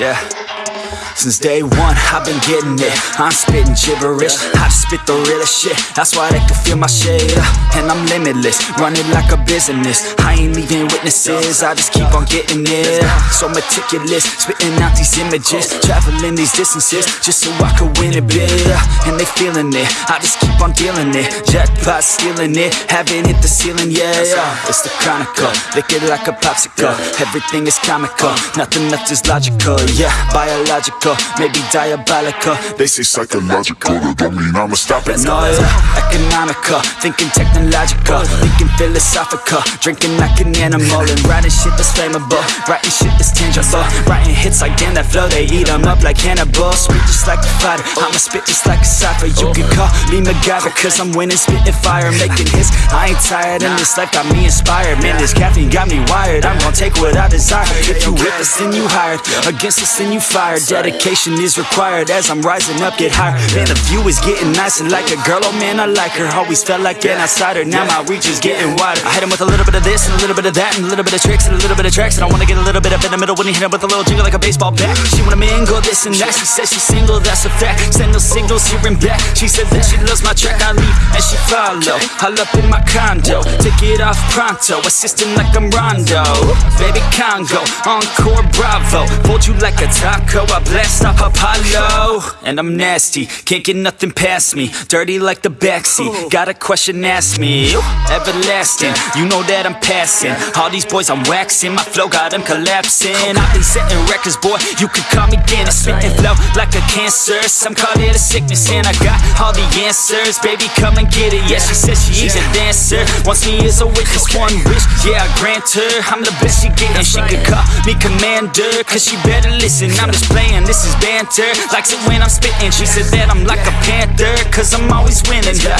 Yeah. Since day one, I've been getting it. I'm spitting gibberish. I spit the realest shit. That's why they can feel my shit. And I'm limitless, running like a business. I ain't leaving witnesses. I just keep on getting it. So meticulous, spitting out these images, traveling these distances just so I could win it big. And they feeling it. I just keep on dealing it. Jackpot stealing it, haven't hit the ceiling yet. It's the chronicle, lick it like a popsicle. Everything is comical, nothing left is logical. Yeah, biological, maybe diabolical. They say psychological, that don't mean I'ma stop it. No, yeah, economical, thinking technological, thinking philosophical, drinking like an animal and writing shit that's flammable, writing shit that's tangible, writing hits like damn that flow, they eat 'em up like Hannibal, I'ma spit just like a cipher, you can call me MacGyver, cause I'm winning, spitting fire, making hits, I ain't tired, and this life got me inspired, man, this caffeine got me wired, I'm gonna take what I desire, if you with us, then you hired, against us, then you fired, dedication is required, as I'm rising up, get higher, man, the view is getting nice And like a girl, oh man, I like her, always felt like an outsider, now my reach is getting wider, I hit him with a little bit of this, and a little bit of that, and a little bit of tricks, and a little bit of tracks, and I wanna get a little bit up in the middle, when he hit him with a little jingle like a baseball bat, she wanna mingle this and that, she says she's single, that's a fact, send those signals here and back, she said that she loves my track, I leave, and she follow, all up in my condo, take it off pronto, assisting like I'm Rondo, baby Congo, Encore Bravo, fold you like a taco, I blast off Apollo, and I'm nasty, can't get nothing past me, dirty like the backseat, got a question, ask me, everlasting, you know that I'm passing, all these boys I'm waxing, my flow got them collapsing, I've been setting records, boy, you could call me Guinness, spitting flow like a cancer, some call it a sickness, and I got all the answers, baby come and get it, yeah, she says she is. she's a dancer, wants me as a witness, one wish, yeah, I grant her, I'm the best she getting, she could call me commander, cause she better listen, I'm just playing, this is banter, likes it when I'm spitting, she said that I'm like a panther, cause I'm always winning, yeah,